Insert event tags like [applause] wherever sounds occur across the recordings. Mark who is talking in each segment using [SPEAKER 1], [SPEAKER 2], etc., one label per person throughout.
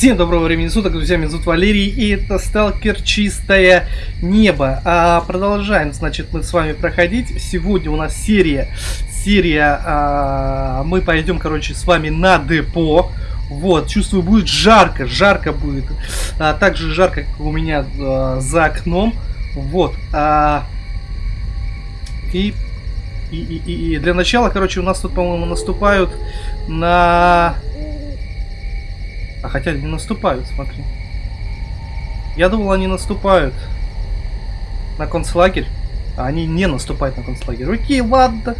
[SPEAKER 1] Всем доброго времени суток, друзья, меня зовут Валерий, и это Сталкер Чистое Небо. А продолжаем, значит, мы с вами проходить. Сегодня у нас серия, серия, а, мы пойдем, короче, с вами на депо. Вот, чувствую, будет жарко, жарко будет. А, так же жарко, как у меня а, за окном. Вот. А, и, и, и, и для начала, короче, у нас тут, по-моему, наступают на а хотя не наступают, смотри. Я думал, они наступают на концлагерь. А они не наступают на концлагерь. Окей, ладно.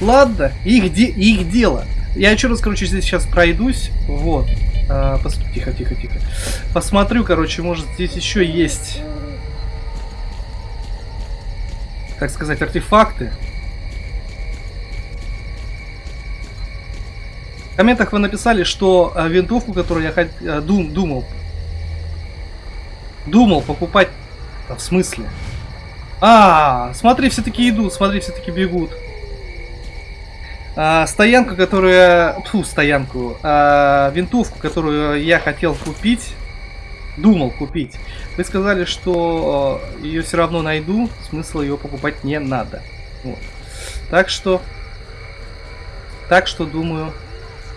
[SPEAKER 1] Ладно. Их, де их дело. Я еще раз, короче, здесь сейчас пройдусь. Вот. А, пос... Тихо, тихо, тихо. Посмотрю, короче, может здесь еще есть... Так сказать, артефакты. В комментах вы написали, что э, винтовку, которую я. Э, дум... думал, думал покупать, а, в смысле? А, смотри, все-таки идут, смотри, все-таки бегут. А, стоянку, которая, фу, стоянку, а, винтовку, которую я хотел купить, думал купить. Вы сказали, что э, ее все равно найду, смысла ее покупать не надо. Вот. Так что, так что думаю,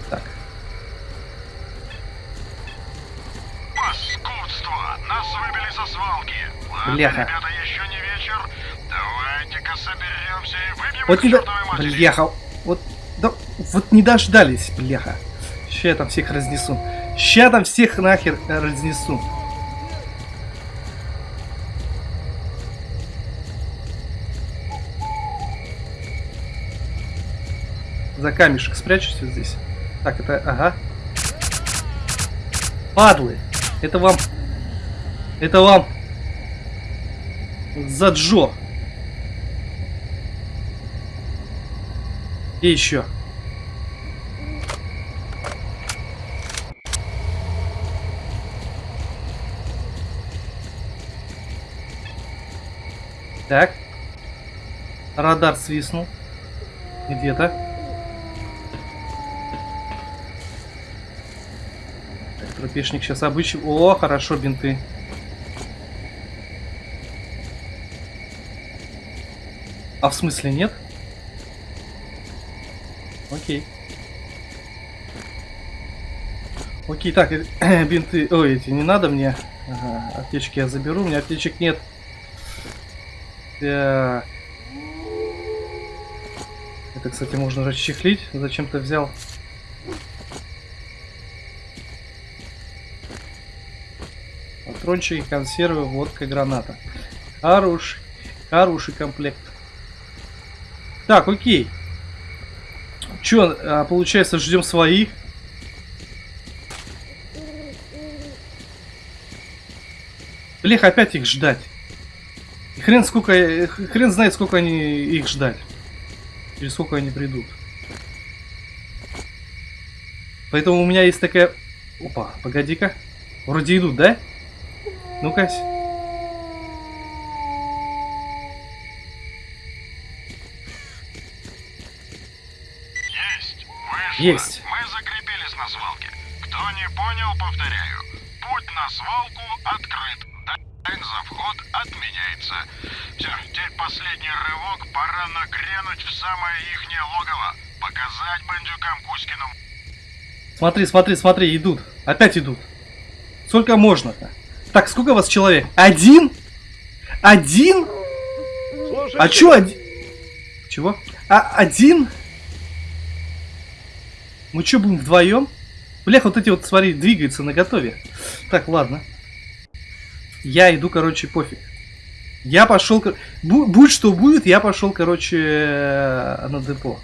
[SPEAKER 1] так.
[SPEAKER 2] Паскудство! Нас выбили со свалки.
[SPEAKER 1] Ладно, Бляха.
[SPEAKER 2] ребята, еще не вечер. Давайте-ка соберемся и выпьем
[SPEAKER 1] вот не до... Бляха. Вот, да, вот не дождались, бляха. Ща я там всех разнесу. Ща там всех нахер разнесу. За камешек спрячусь вот здесь. Так, это... Ага. Падлы! Это вам... Это вам... За Джо. И еще. Так. Радар свистнул. Где-то. Тропешник сейчас обычный. О, хорошо, бинты. А в смысле нет? Окей. Окей, так, э, [clears throat] бинты... Ой, эти не надо мне. Ага, аптечки я заберу, у меня аптечек нет. Так. Это, кстати, можно расчехлить. Зачем-то взял. патрончики, консервы, водка, граната. Хороший, хороший комплект. Так, окей. Че, а, получается, ждем своих. Блех, опять их ждать. Хрен сколько, хрен знает, сколько они их ждать. Или сколько они придут. Поэтому у меня есть такая... Опа, погоди-ка. Вроде идут, да? Ну-ка.
[SPEAKER 2] Есть. Мы закрепились на свалке. Кто не понял, повторяю. Путь на свалку открыт. Дайн за вход отменяется. Все, теперь последний рывок. Пора нагрянуть в самое ихнее логово. Показать бандюкам Кузькину.
[SPEAKER 1] Смотри, смотри, смотри, идут. Опять идут. Сколько можно-то? Так, сколько у вас человек? Один? Один? Слушайте. А чё один? Чего? А один? Мы чё, будем вдвоем? Блях, вот эти вот, смотри, двигаются на готове. Так, ладно. Я иду, короче, пофиг. Я пошел, будь что будет, я пошел, короче, э, на депо.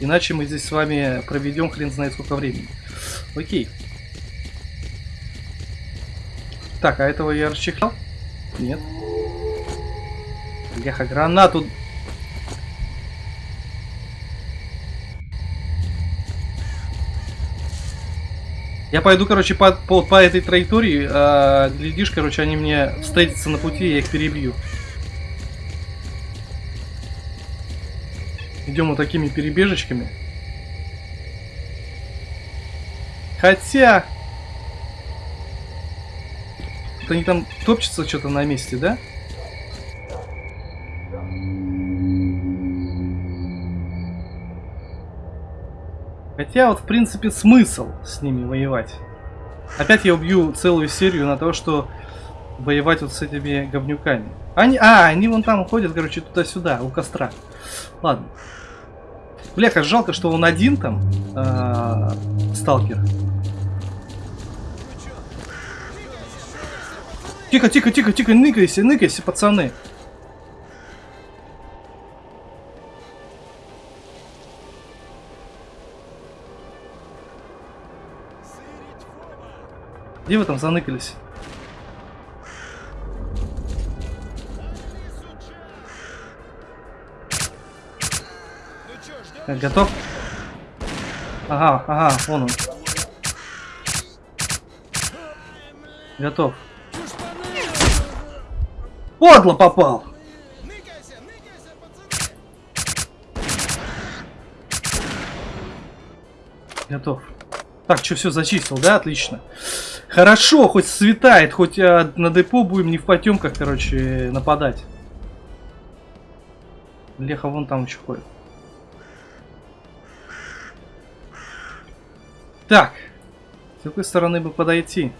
[SPEAKER 1] Иначе мы здесь с вами проведем хрен знает сколько времени. Окей. Так, а этого я расчехлял? Нет. Бляха, гранату... Я пойду, короче, по, по, по этой траектории. А, глядишь, короче, они мне встретятся на пути, я их перебью. Идем вот такими перебежечками. Хотя... Они там топчутся что-то на месте, да? Хотя вот, в принципе, смысл с ними воевать. Опять я убью целую серию на то, что воевать вот с этими говнюками. Они, а, они вон там ходят, короче, туда-сюда, у костра. Ладно. Бля, как жалко, что он один там, э, сталкер. Тихо, тихо, тихо, тихо, ныкайся, ныкайся, пацаны. Где вы там заныкались? Готов? Ага, ага, вон он. Готов. Подло попал! Готов. Так, что, все зачистил, да? Отлично. Хорошо, хоть светает, хоть а, на депо будем не в потемках, короче, нападать. Леха вон там еще ходит. Так. С какой стороны бы подойти?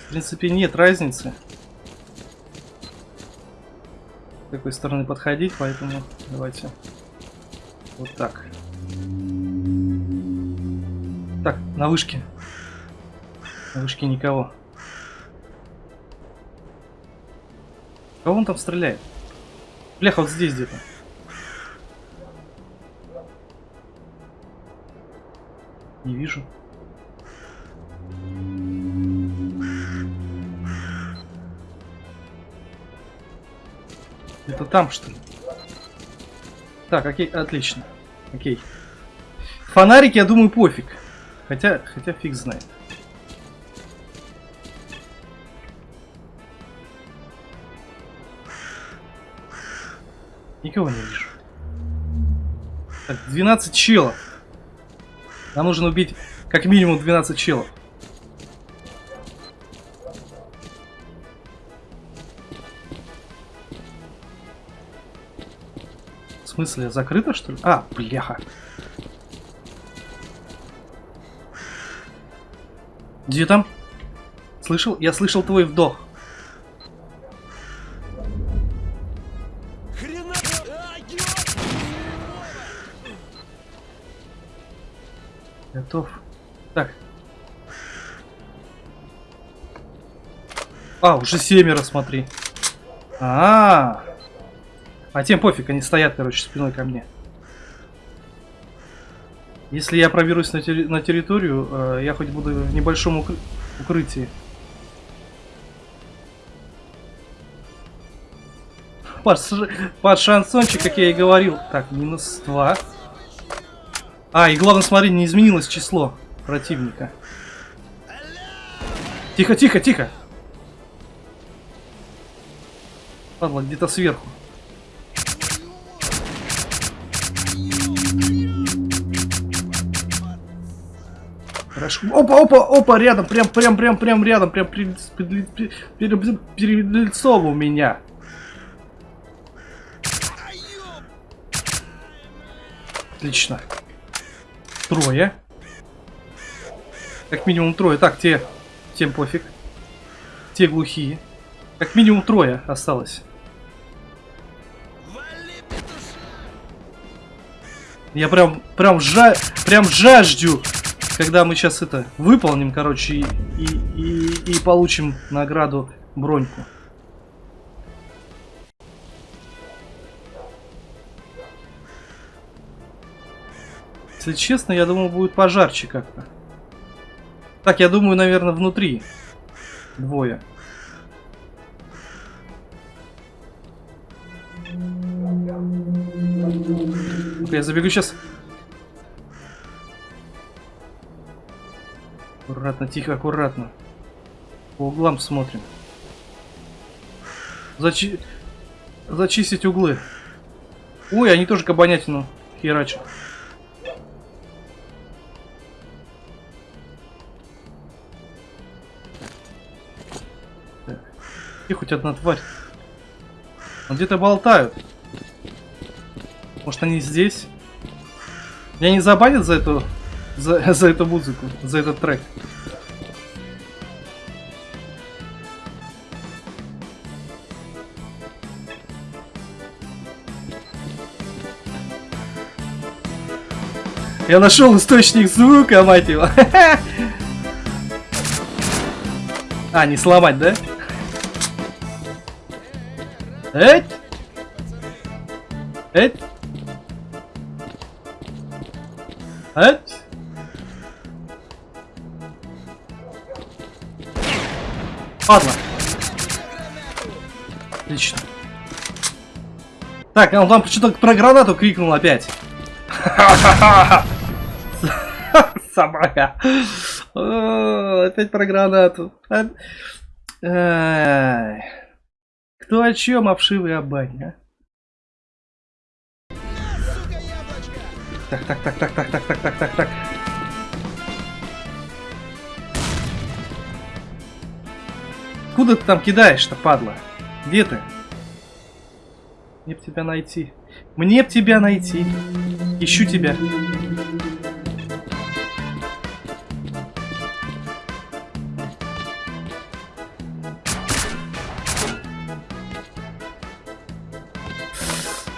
[SPEAKER 1] В принципе, нет разницы. С какой стороны подходить, поэтому давайте вот так. Так, на вышке. На вышке никого. Кого он там стреляет? Бляха, вот здесь где-то. Не вижу. Это там, что ли? Так, окей, отлично. Окей. Фонарики, я думаю, пофиг. Хотя, хотя фиг знает. Никого не вижу. Так, 12 челов. Нам нужно убить как минимум 12 челов. В смысле, закрыто что ли? А, бляха. Где там? Слышал? Я слышал твой вдох. Готов. Так. А, уже семеро, смотри. А, -а, -а. а тем пофиг, они стоят, короче, спиной ко мне. Если я проберусь на, терри на территорию, э, я хоть буду в небольшом укры укрытии. Под, под шансончик, как я и говорил. Так, минус 2. А, и главное, смотри, не изменилось число противника. Тихо, тихо, тихо. Ладно, где-то сверху. Хорошо. Опа, опа, опа, рядом, прям, прям, прям, прям рядом, прям перед, перед, перед, перед лицом у меня. Отлично. Трое. Как минимум трое. Так, те... Тем пофиг. Те глухие. Как минимум трое осталось. Я прям, прям, жа, прям жаждю, когда мы сейчас это выполним, короче, и, и, и, и получим награду броньку. Если честно, я думаю, будет пожарче как-то. Так, я думаю, наверное, внутри. Двое. я забегу сейчас. Аккуратно, тихо, аккуратно. По углам смотрим. Зачи... Зачистить углы. Ой, они тоже кабанятину херачат. Где хоть одна тварь? Где-то болтают. Может они здесь? Меня не забанят за эту за, за эту музыку, за этот трек. Я нашел источник звука, мать его. [laughs] А, не сломать, да? Эть! Эть! Ладно. Отлично. Так, он там что-то про гранату крикнул опять. [laughs] Собака. Опять про гранату. Кто о чем, обшивый обань, а? Так, так, так, так, так, так, так, так, так, так. Куда ты там кидаешь-то, падла? Где ты? Мне б тебя найти. Мне б тебя найти. Ищу тебя.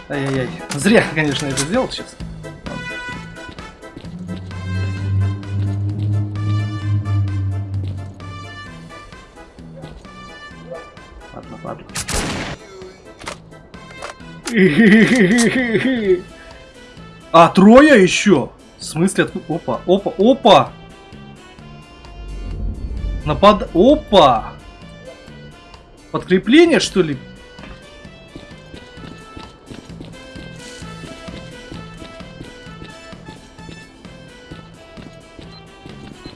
[SPEAKER 1] Ай-яй-яй. Зря, конечно, это сделал сейчас. Ладно. [laughs] А, трое еще? В смысле? Опа, опа, опа! Напад... Опа! Подкрепление, что ли?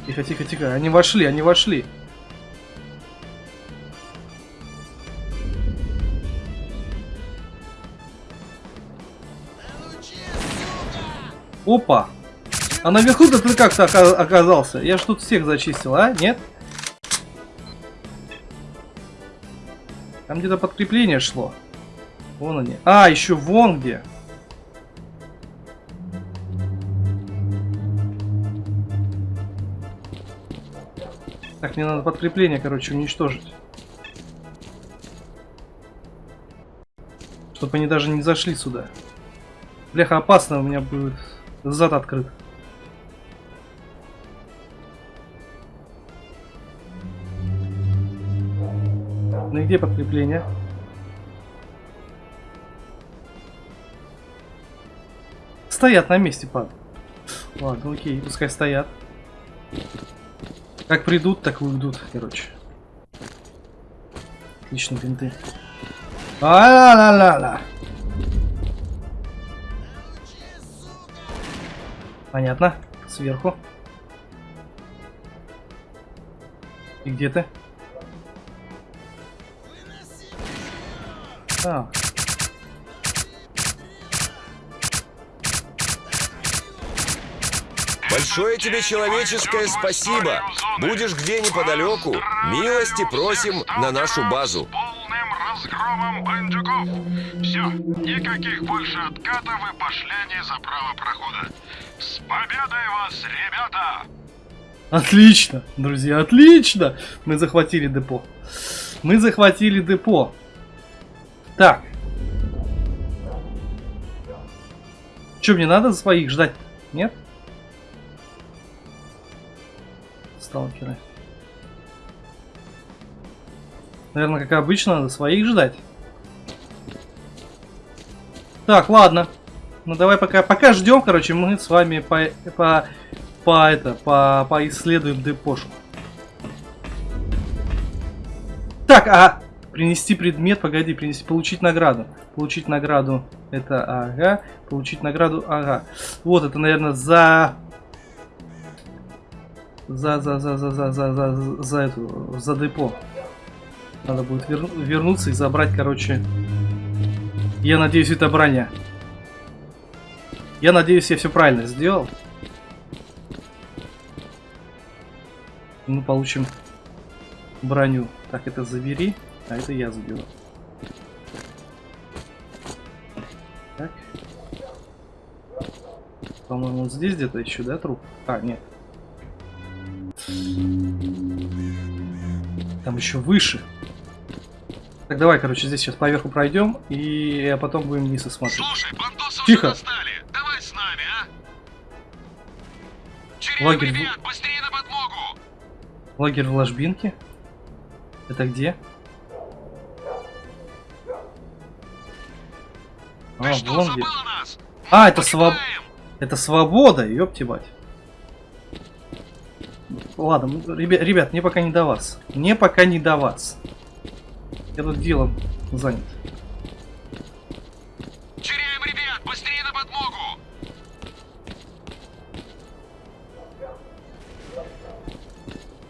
[SPEAKER 1] Тихо, тихо, тихо. Они вошли, они вошли. Опа! А наверху-то ты как-то ока- оказался? Я ж тут всех зачистил, а? Нет? Там где-то подкрепление шло. Вон они. А, еще вон где. Так, мне надо подкрепление, короче, уничтожить. Чтобы они даже не зашли сюда. Бляха, опасно, у меня будет зад открыт. Ну и где подкрепление? Стоят на месте, пад. Ладно, окей, пускай стоят. Как придут, так уйдут, короче. Отлично, бинты. А-ла-ла-ла-ла. Понятно. Сверху. И где ты? А,
[SPEAKER 3] Большое тебе человеческое спасибо. Будешь где неподалеку, милости просим на нашу базу.
[SPEAKER 2] Полным разгромом бандюков. Все, никаких больше откатов и пошляний за право прохода. Победой вас, ребята!
[SPEAKER 1] Отлично, друзья, отлично! Мы захватили депо. Мы захватили депо. Так. Что, мне надо своих ждать? Нет? Сталкеры. Наверное, как обычно, надо своих ждать. Так, ладно. Ну давай пока, пока ждем, короче, мы с вами по, по, по это, по, поисследуем депошу. Так, а принести предмет, погоди, принести, получить награду. Получить награду, это ага, получить награду, ага. Вот это, наверное, за... За, за, за, за, за, за, за, за эту, за депо. Надо будет вер- вернуться и забрать, короче. Я надеюсь, это броня. Я надеюсь, я все правильно сделал. Мы получим броню. Так, это забери. А это я заберу. Так. По-моему, вот здесь где-то еще, да, труп? А, нет. Там еще выше. Так, давай, короче, здесь сейчас поверху пройдем, и потом будем вниз осматривать.
[SPEAKER 2] Слушай,
[SPEAKER 1] Тихо. Лагерь
[SPEAKER 2] ребят, быстрее на подмогу!
[SPEAKER 1] Лагерь в ложбинке? Это где?
[SPEAKER 2] Ты
[SPEAKER 1] А,
[SPEAKER 2] что,
[SPEAKER 1] вон где.
[SPEAKER 2] нас?
[SPEAKER 1] А, это своб... Это свобода, ёпти мать. Ладно, ну, ребят, ребят, мне пока не до вас. Мне пока не до вас. Я тут делом занят.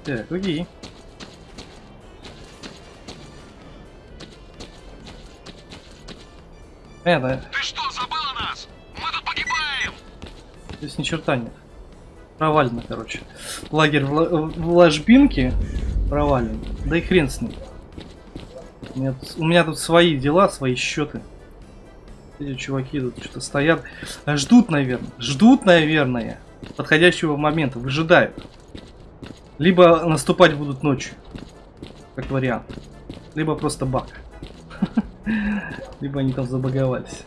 [SPEAKER 1] Так, окей. Понятно,
[SPEAKER 2] Ты что, забыла нас? Мы тут погибаем!
[SPEAKER 1] здесь ни черта нет. Провалено, короче. Лагерь в, в ложбинке провален. Да и хрен с ним. У меня, тут, у меня тут свои дела, свои счеты. Эти чуваки тут что-то стоят. Ждут, наверное. Ждут, наверное. Подходящего момента. Выжидают. Либо наступать будут ночью. Как вариант. Либо просто баг. [laughs] Либо они там забаговались.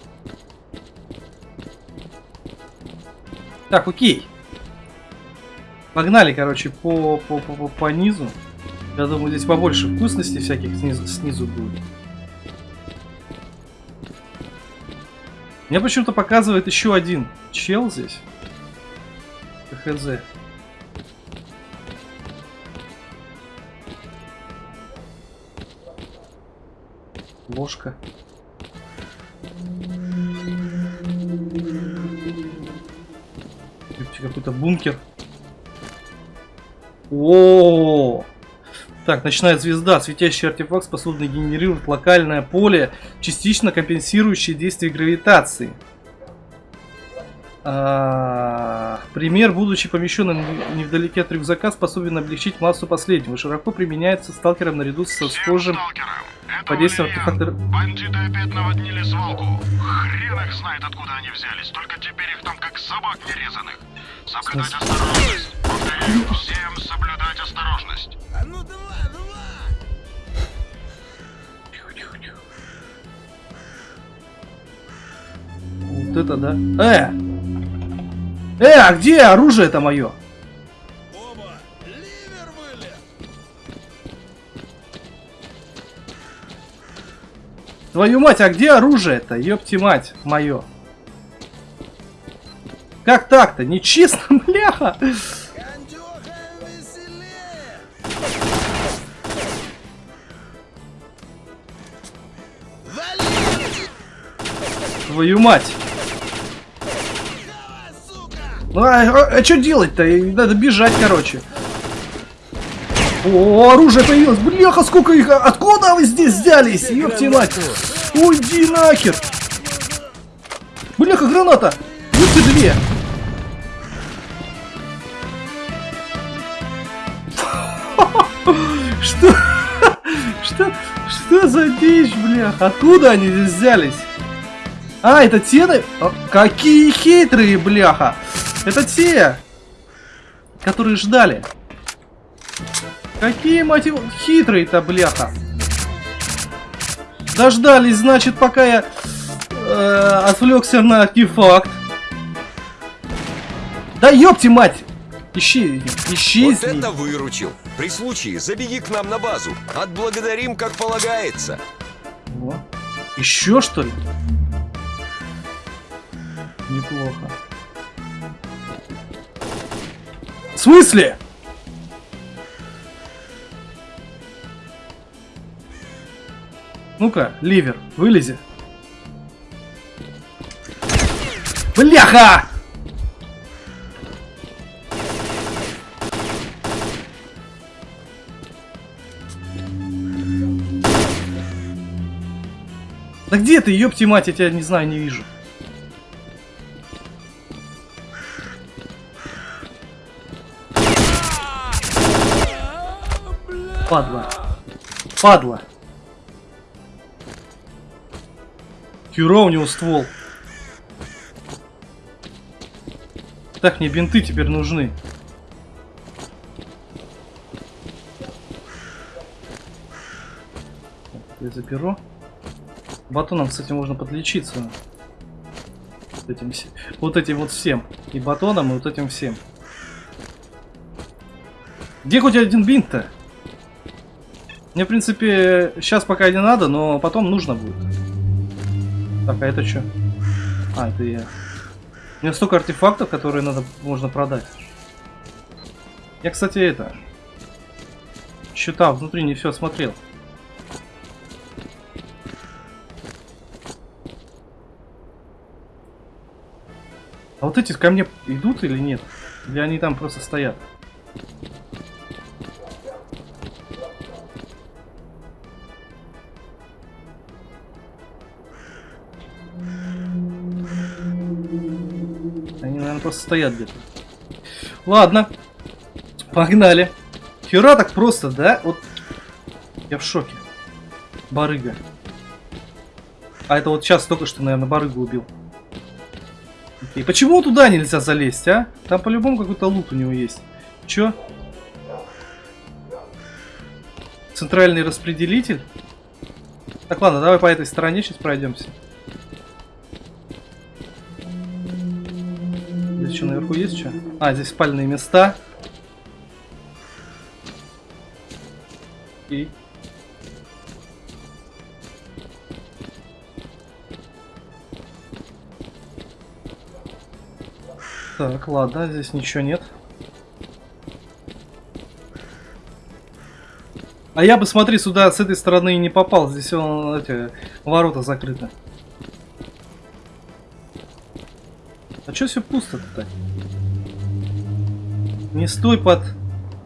[SPEAKER 1] Так, окей. Погнали, короче, по, по, по, по, по низу. Я думаю, здесь побольше вкусностей всяких снизу, снизу будет. Мне почему-то показывает еще один чел здесь. ХЗ. Ложка. Какой-то бункер. О, Так, ночная звезда. Светящий артефакт, способный генерировать локальное поле, частично компенсирующее действие гравитации. А, пример, будучи помещенным невдалеке от рюкзака, способен облегчить массу последнего. Широко применяется сталкером наряду со схожим подействием артефакта.
[SPEAKER 2] Бандиты опять наводнили свалку. Хрен их знает, откуда они взялись. Только теперь их там как собак нерезанных. Соблюдать осторожность. Повторяю, всем соблюдать осторожность.
[SPEAKER 1] Вот это да. Э! Э, а где оружие-то мое? Твою мать, а где оружие-то? Ёпти мать, мое. Как так-то? Нечестно, [laughs] бляха! Твою мать! Ну а, что делать-то? Надо бежать, короче. О, оружие появилось! Бляха, сколько их! Откуда вы здесь взялись? Ёпти мать! Уйди нахер! Бляха, граната! Будьте две! [laughs] Что? Что? Что за дичь, бляха? Откуда они здесь взялись? А, это те? А, Какие хитрые, бляха! Это те, которые ждали. Какие, мать его, хитрые-то, бляха. Дождались, значит, пока я э, отвлекся на артефакт. Да ёпти мать! Ищи,
[SPEAKER 3] Вот
[SPEAKER 1] исчезни.
[SPEAKER 3] это выручил. При случае забеги к нам на базу. Отблагодарим, как полагается.
[SPEAKER 1] О, Еще что ли? Неплохо. В смысле? Ну-ка, ливер, вылези. Бляха! Да где ты, ёпти мать, я тебя не знаю, не вижу. Падла. Падла. Хера у него ствол. Так, мне бинты теперь нужны. Я заберу. Батоном, кстати, можно подлечиться. Вот этим, вот этим вот всем. И батоном, и вот этим всем. Где хоть один бинт-то? Мне, в принципе, сейчас пока не надо, но потом нужно будет. Так, а это что? А, это я. У меня столько артефактов, которые надо можно продать. Я, кстати, это... Счета внутри не все смотрел. А вот эти ко мне идут или нет? Или они там просто стоят? Стоят где-то. Ладно. Погнали. Хера так просто, да? Вот. Я в шоке. Барыга. А это вот сейчас только что, наверное, барыгу убил. Окей. Почему туда нельзя залезть, а? Там по-любому какой-то лут у него есть. Чё? Центральный распределитель? Так, ладно, давай по этой стороне сейчас пройдемся. Наверху есть что? А, здесь спальные места. И... Так, ладно, здесь ничего нет. А я бы, смотри, сюда с этой стороны не попал. Здесь он, эти, ворота закрыты. А что все пусто-то? Не стой под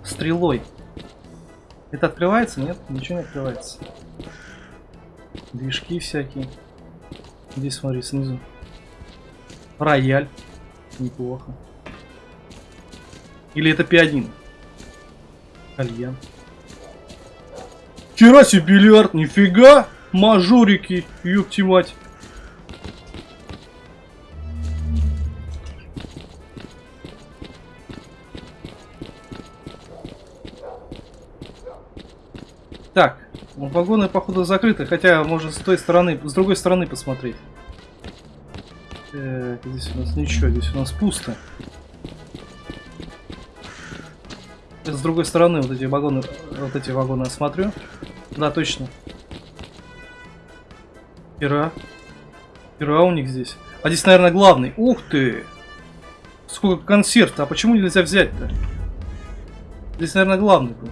[SPEAKER 1] стрелой. Это открывается? Нет, ничего не открывается. Движки всякие. Здесь смотри, снизу. Рояль. Неплохо. Или это пианино? Кальян. Вчера себе бильярд, нифига! Мажорики, ёпти мать. Вагоны походу закрыты, хотя может с той стороны, с другой стороны посмотреть. Так, здесь у нас ничего, здесь у нас пусто. С другой стороны вот эти вагоны, вот эти вагоны осмотрю. Да, точно. Пера. Пера у них здесь. А здесь, наверное, главный. Ух ты! Сколько консерв А почему нельзя взять-то? Здесь, наверное, главный был.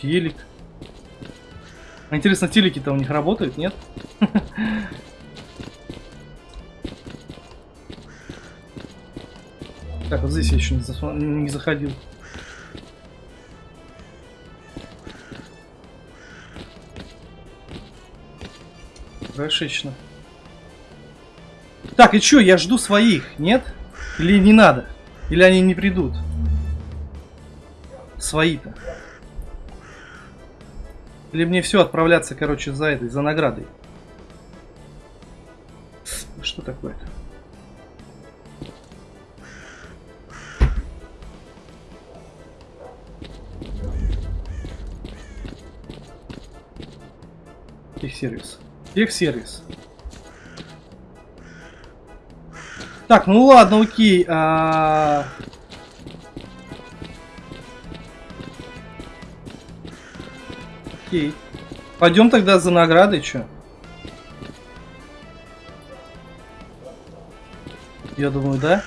[SPEAKER 1] Телек. А интересно, телеки-то у них работают, нет? [laughs] Так, вот здесь я еще не, заходил. Хорошечно. Так, и чё, я жду своих, нет? Или не надо? Или они не придут? Свои-то. Или мне все отправляться, короче, за этой, за наградой? Что такое-то? Техсервис. Техсервис. Так, ну ладно, окей. А... Окей. Пойдем тогда за наградой, что? Я думаю, да?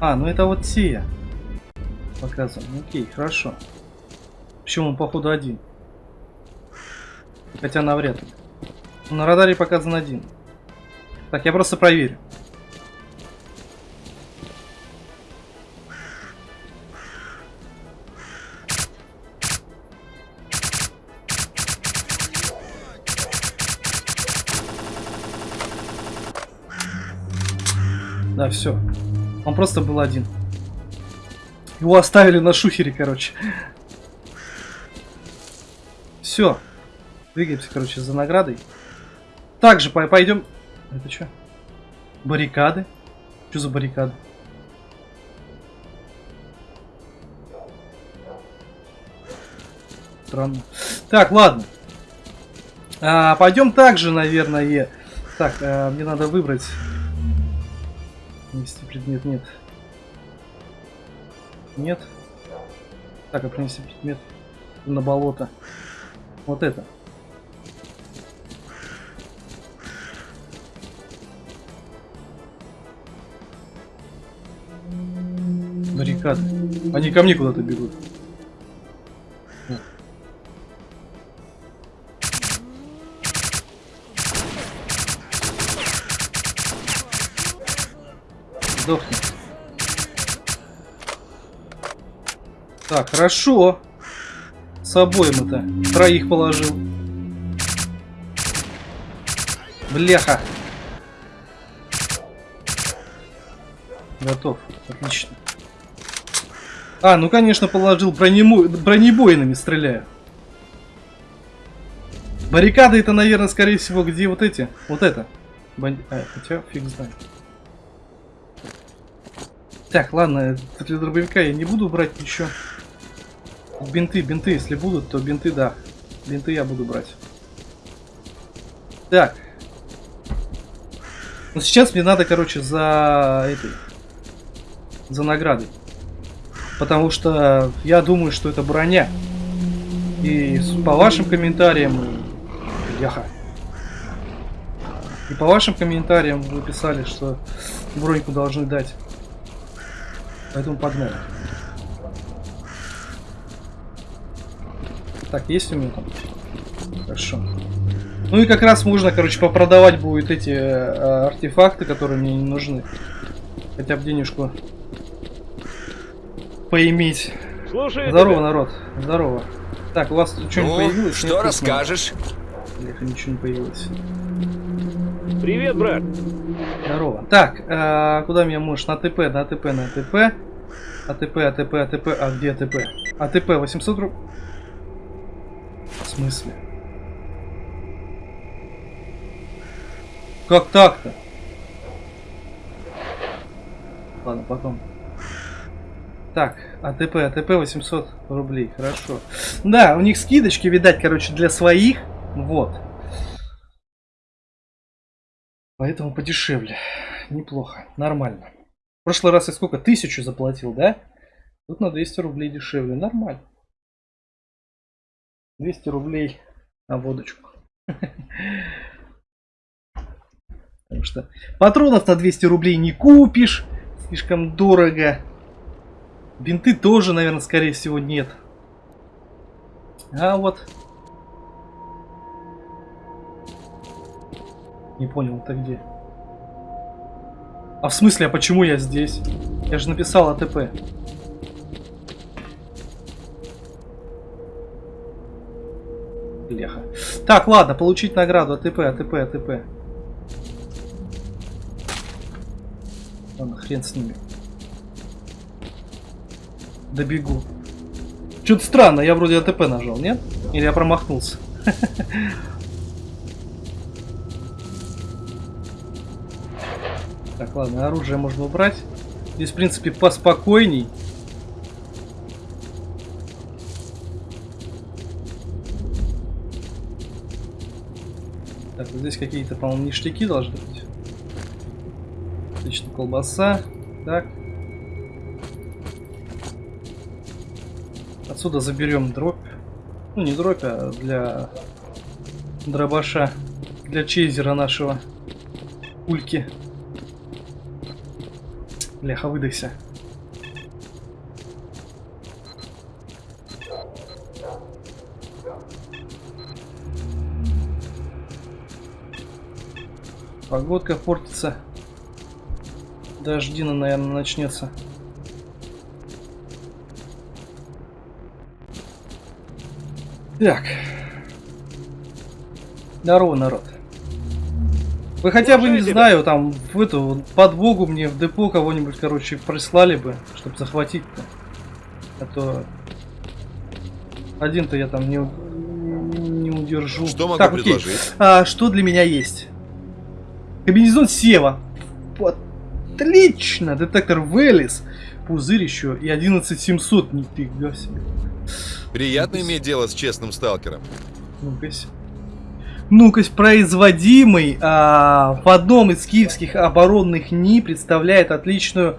[SPEAKER 1] А, ну это вот те. Показываем. Окей, хорошо. Почему он, походу, один? Хотя навряд ли. На радаре показан один. Так, я просто проверю. Да, все. Он просто был один. Его оставили на шухере, короче. Все. Двигаемся, короче, за наградой. Также по пойдем. Это что? Баррикады? Что за баррикады? Странно. Так, ладно. А, пойдем также, наверное. Так, а, мне надо выбрать. Принести предмет нет. Нет. Так, а принести предмет на болото. Вот это. Баррикады. Они ко мне куда-то бегут. Сдохни. Так, хорошо. С обоим это. Троих положил. Бляха. Готов. Отлично. А, ну конечно положил бронему... бронебойными стреляю. Баррикады это, наверное, скорее всего, где вот эти. Вот это. Бан... А, хотя фиг знает. Так, ладно, для дробовика я не буду брать ничего. Бинты, бинты, если будут, то бинты, да. Бинты я буду брать. Так. Ну сейчас мне надо, короче, за этой... За наградой. Потому что я думаю, что это броня. И по вашим комментариям... Яха. И по вашим комментариям вы писали, что броньку должны дать. Поэтому погнали. Так, есть у меня там? Хорошо. Ну и как раз можно, короче, попродавать будет эти э, артефакты, которые мне не нужны. Хотя бы денежку поиметь.
[SPEAKER 4] Слушай,
[SPEAKER 1] Здорово,
[SPEAKER 4] тебя.
[SPEAKER 1] народ. Здорово. Так, у вас тут что-нибудь
[SPEAKER 3] Ну,
[SPEAKER 1] появилось?
[SPEAKER 3] что
[SPEAKER 1] Невкусного?
[SPEAKER 3] расскажешь?
[SPEAKER 1] Бляха, ничего не появилось.
[SPEAKER 4] Привет, брат.
[SPEAKER 1] Здорово. Так, э, куда меня можешь? На ТП, на ТП, на ТП. АТП, АТП, АТП. А где АТП? АТП 800 рублей. В смысле? Как так-то? Ладно, потом. Так, АТП, АТП 800 рублей, хорошо. Да, у них скидочки, видать, короче, для своих. Вот. Поэтому подешевле. Неплохо, нормально. Прошлый раз я сколько? Тысячу заплатил, да? Тут на 200 рублей дешевле, нормально. 200 рублей на водочку. [laughs] Потому что патронов на 200 рублей не купишь. Слишком дорого. Бинты тоже, наверное, скорее всего, нет. А вот. Не понял, это где? А в смысле, а почему я здесь? Я же написал АТП. Бляха. Так, ладно, получить награду АТП, АТП, АТП. Ладно, хрен с ними. Добегу. Что-то странно, я вроде АТП нажал, нет? Или я промахнулся? [laughs] ладно, оружие можно убрать. Здесь, в принципе, поспокойней. Так, вот здесь какие-то, по-моему, ништяки должны быть. Отлично, колбаса. Так. Отсюда заберем дробь. Ну, не дробь, а для дробаша. Для чейзера нашего. Ульки. Бляха, выдохся. Погодка портится. Дождина, наверное, начнется. Так. Здорово, народ. Вы хотя бы, не
[SPEAKER 4] тебя.
[SPEAKER 1] знаю, там, в эту подбогу мне в депо кого-нибудь, короче, прислали бы, чтобы захватить-то. А то один-то я там не, не удержу.
[SPEAKER 3] Что могу
[SPEAKER 1] так, окей.
[SPEAKER 3] предложить?
[SPEAKER 1] А, что для меня есть? Комбинезон Сева. Отлично! Детектор Велис. Пузырь еще и 11700. Нифига себе.
[SPEAKER 3] Приятно иметь дело с честным сталкером.
[SPEAKER 1] Ну-ка. Ну-ка, производимый а, в одном из киевских оборонных НИ представляет отличную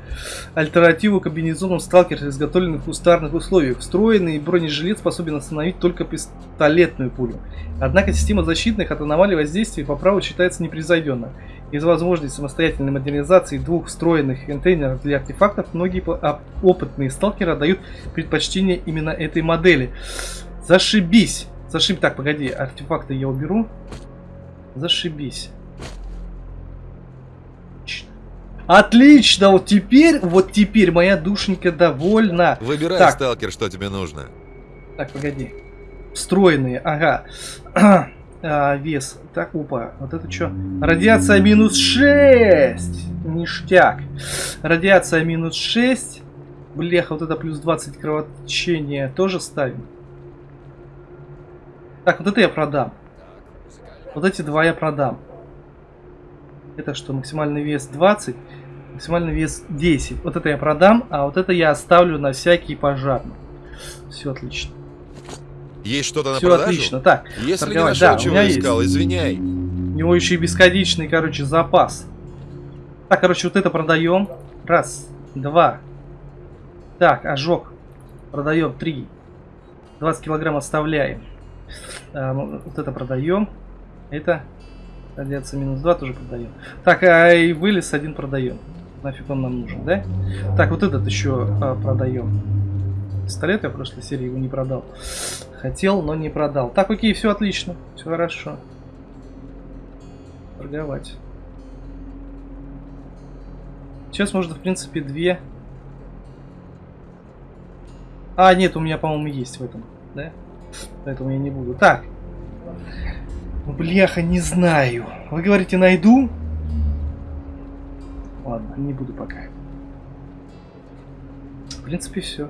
[SPEAKER 1] альтернативу комбинезонам сталкер, изготовленных в кустарных условиях. Встроенный бронежилет способен остановить только пистолетную пулю. Однако система защитных от аномалий воздействия по праву считается непревзойденной. Из возможности самостоятельной модернизации двух встроенных контейнеров для артефактов многие а, опытные сталкеры отдают предпочтение именно этой модели. Зашибись! Зашибись. Так, погоди, артефакты я уберу. Зашибись. Отлично. Отлично! Вот теперь, вот теперь моя душенька довольна.
[SPEAKER 3] Выбирай,
[SPEAKER 1] Так.
[SPEAKER 3] сталкер, что тебе нужно.
[SPEAKER 1] Так, погоди. Встроенные, ага. [clears throat] А, вес. Так, опа. Вот это что? Радиация минус 6. Ништяк. Радиация минус 6. Бляха, вот это плюс 20 кровотечения тоже ставим. Так, вот это я продам. Вот эти два я продам. Это что, максимальный вес 20, максимальный вес 10. Вот это я продам, а вот это я оставлю на всякий пожарный. Все отлично.
[SPEAKER 3] Есть что-то на
[SPEAKER 1] Все
[SPEAKER 3] продажу?
[SPEAKER 1] отлично. Так,
[SPEAKER 3] Если не
[SPEAKER 1] торговать.
[SPEAKER 3] нашел,
[SPEAKER 1] Да, у
[SPEAKER 3] чего
[SPEAKER 1] меня
[SPEAKER 3] искал, извиняй.
[SPEAKER 1] у него еще и бесконечный, короче, запас. Так, короче, вот это продаем. Раз, два. Так, ожог. Продаем три. 20 килограмм оставляем. А, ну, вот это продаем. Это радиация минус 2 тоже продаем. Так, а и вылез один продаем. Нафиг он нам нужен, да? Так, вот этот еще а, продаем. Пистолет я в прошлой серии его не продал. Хотел, но не продал. Так, окей, все отлично. Все хорошо. Торговать. Сейчас можно, в принципе, две. А, нет, у меня, по-моему, есть в этом, да? Поэтому я не буду. Так. Ну, Бляха, не знаю. Вы говорите, найду? Ладно, не буду пока. В принципе, все.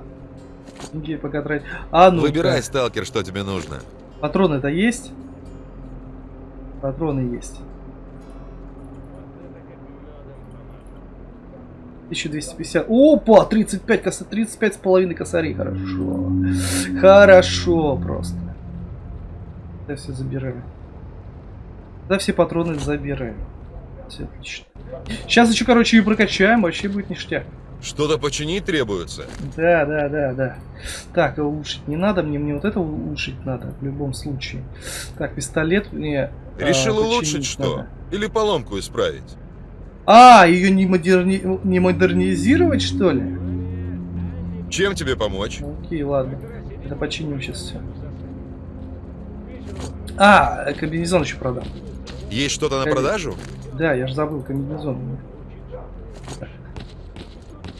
[SPEAKER 1] Деньги пока тратить. А, ну
[SPEAKER 3] Выбирай, сталкер, что тебе нужно.
[SPEAKER 1] Патроны-то есть? Патроны есть. 1250. Опа! 35 коса... 35 с половиной косарей. Хорошо. Хорошо просто. Я все забираю. Да все патроны забираю. Все отлично. Сейчас еще, короче, и прокачаем. Вообще будет ништяк.
[SPEAKER 3] Что-то починить требуется.
[SPEAKER 1] Да, да, да, да. Так, а улучшить не надо, мне, мне вот это улучшить надо в любом случае. Так, пистолет мне... а,
[SPEAKER 3] Решил
[SPEAKER 1] починить
[SPEAKER 3] улучшить что?
[SPEAKER 1] надо.
[SPEAKER 3] Или поломку исправить?
[SPEAKER 1] А, ее не, модерни... не модернизировать, что ли?
[SPEAKER 3] Чем тебе помочь?
[SPEAKER 1] Окей, ладно. Это починим сейчас все. А, комбинезон еще продам.
[SPEAKER 3] Есть что-то на продажу?
[SPEAKER 1] Да, я же забыл комбинезон.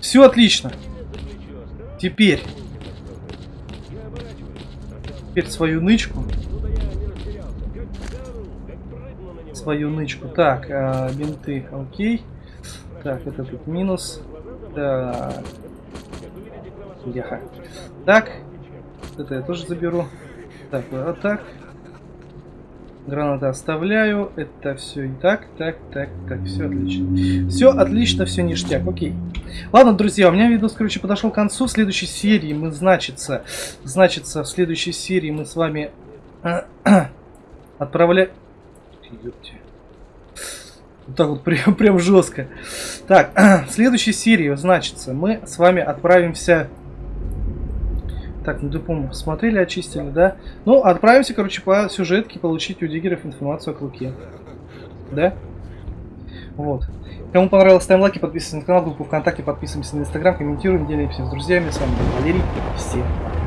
[SPEAKER 1] Все отлично. Теперь. Теперь свою нычку. Свою нычку. Так, а, бинты, окей. Так, это тут минус. Так. Яха. Так. Это я тоже заберу. Так, вот так. Гранаты оставляю. Это все и так, так, так, так. Все отлично. Все отлично, все ништяк. Окей. Ладно, друзья, у меня видос, короче, подошел к концу. В следующей серии мы, значится, значится, в следующей серии мы с вами [clears throat] отправляем... Ёпте. Вот так вот [laughs] прям, прям жестко. Так, [clears throat] в следующей серии, значится, мы с вами отправимся... Так, ну ты, по-моему, посмотрели, очистили, да? Ну, отправимся, короче, по сюжетке получить у диггеров информацию о Клыке. Да? Вот. Кому понравилось, ставим лайки, подписываемся на канал, группу ВКонтакте, подписываемся на Инстаграм, комментируем, делимся с друзьями. С вами был Валерий. Всем пока.